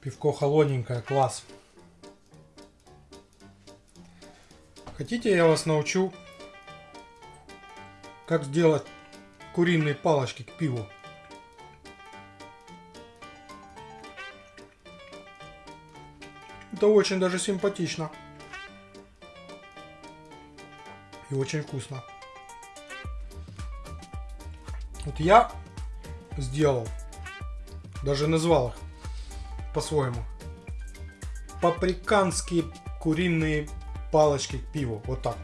Пивко холодненькое, класс. Хотите, я вас научу, как сделать куриные палочки к пиву. Это очень даже симпатично. И очень вкусно. Вот я сделал, даже назвал их по-своему. Паприканские куриные палочки к пиву. Вот так.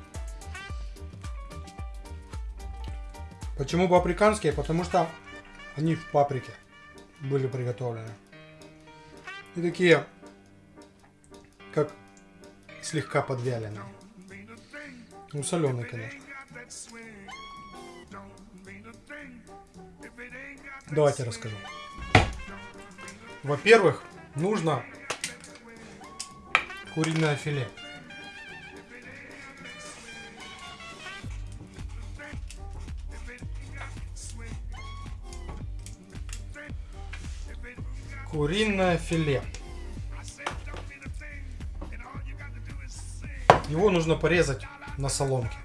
Почему паприканские? Потому что они в паприке были приготовлены. И такие, как слегка подвяленные. Ну, соленые, конечно. Давайте расскажу. Во-первых, нужно куриное филе. Куриное филе. Его нужно порезать на соломке.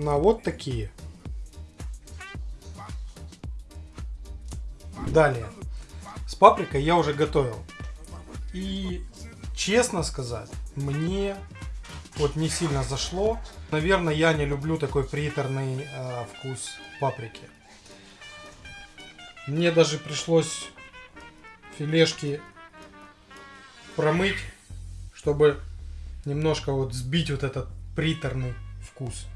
На вот такие. Далее. С паприкой я уже готовил. И честно сказать, мне вот не сильно зашло. Наверное, я не люблю такой приторный э, вкус паприки. Мне даже пришлось филешки промыть, чтобы немножко вот сбить вот этот приторный вкус.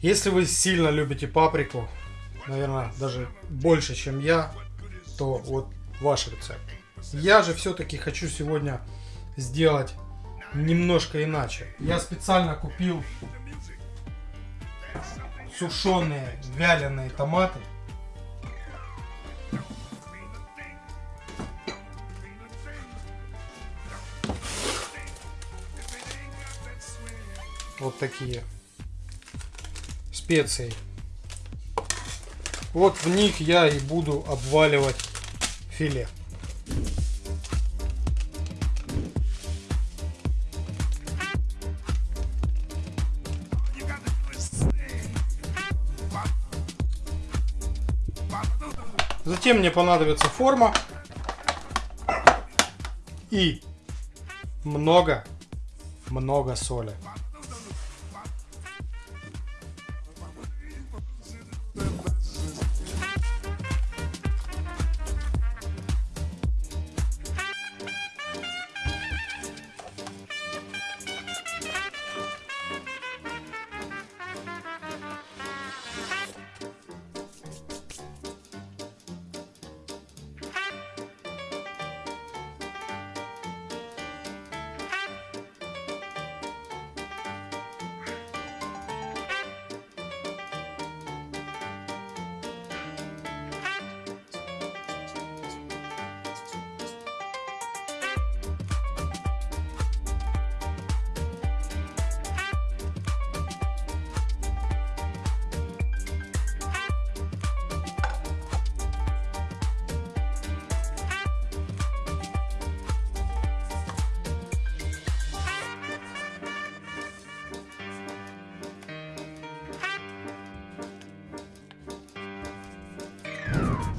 Если вы сильно любите паприку, наверное, даже больше, чем я, то вот ваш рецепт. Я же все-таки хочу сегодня сделать немножко иначе. Я специально купил сушеные вяленые томаты. Вот такие специй. Вот в них я и буду обваливать филе. Затем мне понадобится форма и много, много соли.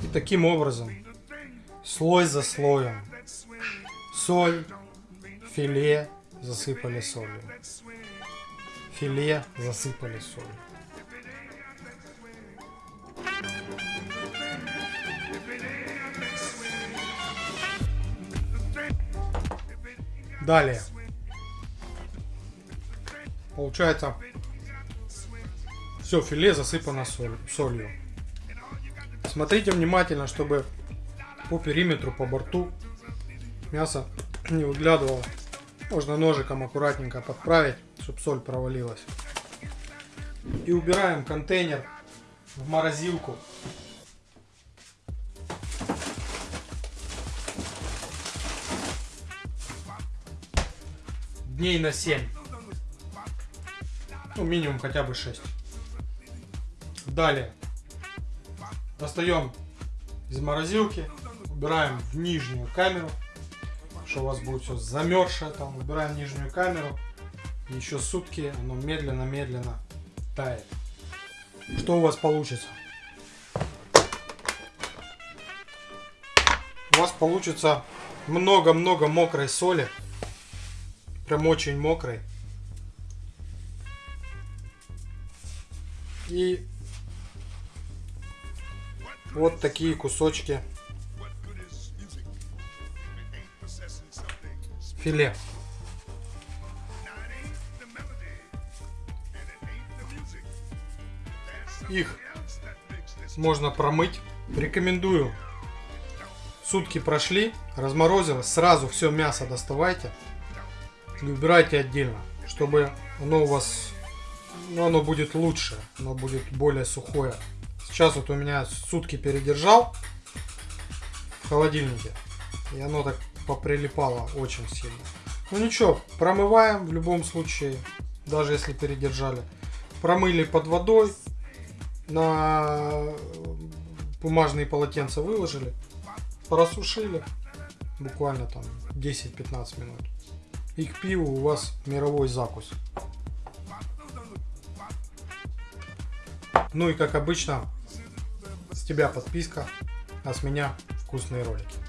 Таким образом, слой за слоем, соль, филе засыпали солью. Филе засыпали солью. Далее. Получается, все филе засыпано соль, солью. Смотрите внимательно, чтобы по периметру, по борту мясо не выглядывало. Можно ножиком аккуратненько подправить, чтобы соль провалилась. И убираем контейнер в морозилку. Дней на 7. Ну, минимум хотя бы 6. Далее. Достаем из морозилки, убираем в нижнюю камеру, что у вас будет все замерзшее там, убираем нижнюю камеру, и еще сутки оно медленно-медленно тает. Что у вас получится? У вас получится много-много мокрой соли, прям очень мокрой. И вот такие кусочки филе. Их можно промыть. Рекомендую. Сутки прошли, разморозилось, сразу все мясо доставайте и убирайте отдельно, чтобы оно у вас, ну, оно будет лучше, оно будет более сухое. Сейчас вот у меня сутки передержал в холодильнике. И оно так поприлипало очень сильно. Ну ничего, промываем в любом случае, даже если передержали. Промыли под водой, на бумажные полотенца выложили, просушили буквально там 10-15 минут. И к пиву у вас мировой закус. Ну и как обычно, с тебя подписка, а с меня вкусные ролики.